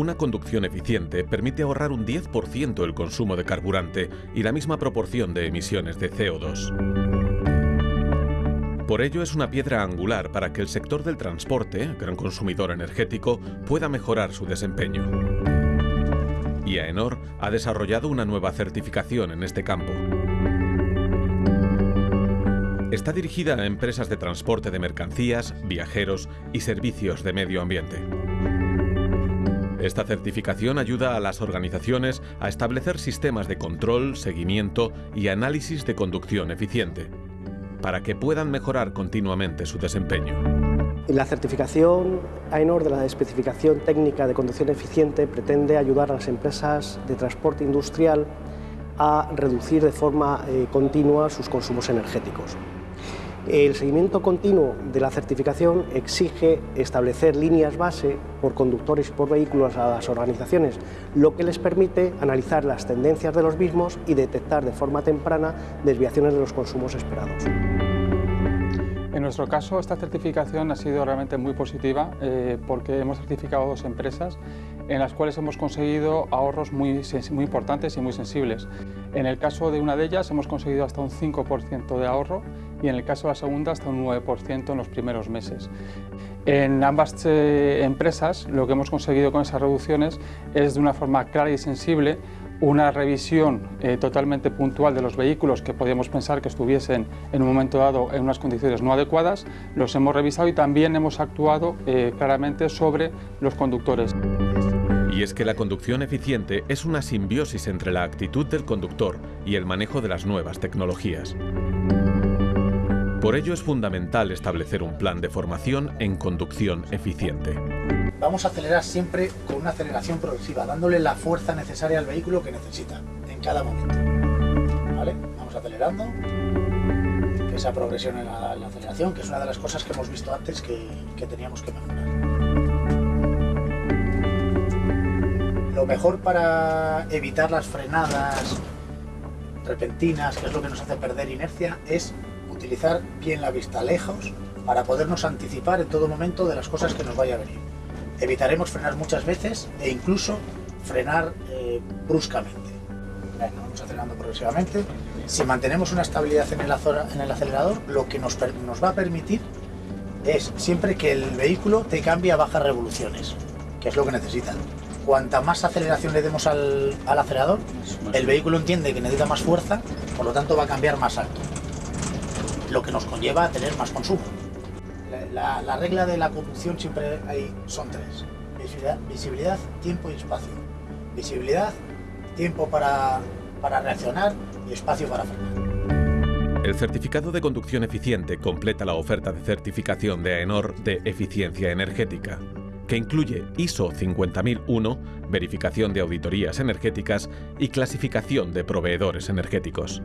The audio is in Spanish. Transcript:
una conducción eficiente permite ahorrar un 10% el consumo de carburante y la misma proporción de emisiones de CO2. Por ello es una piedra angular para que el sector del transporte, gran consumidor energético, pueda mejorar su desempeño. Y AENOR ha desarrollado una nueva certificación en este campo. Está dirigida a empresas de transporte de mercancías, viajeros y servicios de medio ambiente. Esta certificación ayuda a las organizaciones a establecer sistemas de control, seguimiento y análisis de conducción eficiente, para que puedan mejorar continuamente su desempeño. La certificación AENOR de la especificación técnica de conducción eficiente pretende ayudar a las empresas de transporte industrial a reducir de forma eh, continua sus consumos energéticos. El seguimiento continuo de la certificación exige establecer líneas base por conductores y por vehículos a las organizaciones, lo que les permite analizar las tendencias de los mismos y detectar de forma temprana desviaciones de los consumos esperados. En nuestro caso, esta certificación ha sido realmente muy positiva eh, porque hemos certificado dos empresas en las cuales hemos conseguido ahorros muy, importantes y muy sensibles. En el caso de una de ellas hemos conseguido hasta un 5% de ahorro y en el caso de la segunda hasta un 9% en los primeros meses. En ambas eh, empresas lo que hemos conseguido con esas reducciones es de una forma clara y sensible una revisión eh, totalmente puntual de los vehículos que podíamos pensar que estuviesen en un momento dado en unas condiciones no adecuadas, los hemos revisado y también hemos actuado eh, claramente sobre los conductores. Y es que la conducción eficiente es una simbiosis entre la actitud del conductor y el manejo de las nuevas tecnologías. Por ello es fundamental establecer un plan de formación en conducción eficiente. Vamos a acelerar siempre con una aceleración progresiva, dándole la fuerza necesaria al vehículo que necesita en cada momento. ¿Vale? Vamos acelerando. Esa progresión en la, aceleración, que es una de las cosas que hemos visto antes que, que teníamos que mejorar. Lo mejor para evitar las frenadas repentinas, que es lo que nos hace perder inercia, es utilizar bien la vista lejos para podernos anticipar en todo momento de las cosas que nos vaya a venir. Evitaremos frenar muchas veces e incluso frenar eh, bruscamente. vamos acelerando progresivamente. Si mantenemos una estabilidad en el, en el acelerador, lo que nos, nos, va a permitir es siempre que el vehículo te cambie a bajas revoluciones, que es lo que necesita. Cuanta más aceleración le demos al, al acelerador, el vehículo entiende que necesita más fuerza, por lo tanto va a cambiar más alto lo que nos conlleva a tener más consumo. La, regla de la conducción siempre hay, son tres. Visibilidad, tiempo y espacio. Visibilidad, tiempo para, para reaccionar y espacio para frenar. El certificado de conducción eficiente completa la oferta de certificación de AENOR de eficiencia energética, que incluye ISO 50001, verificación de auditorías energéticas y clasificación de proveedores energéticos.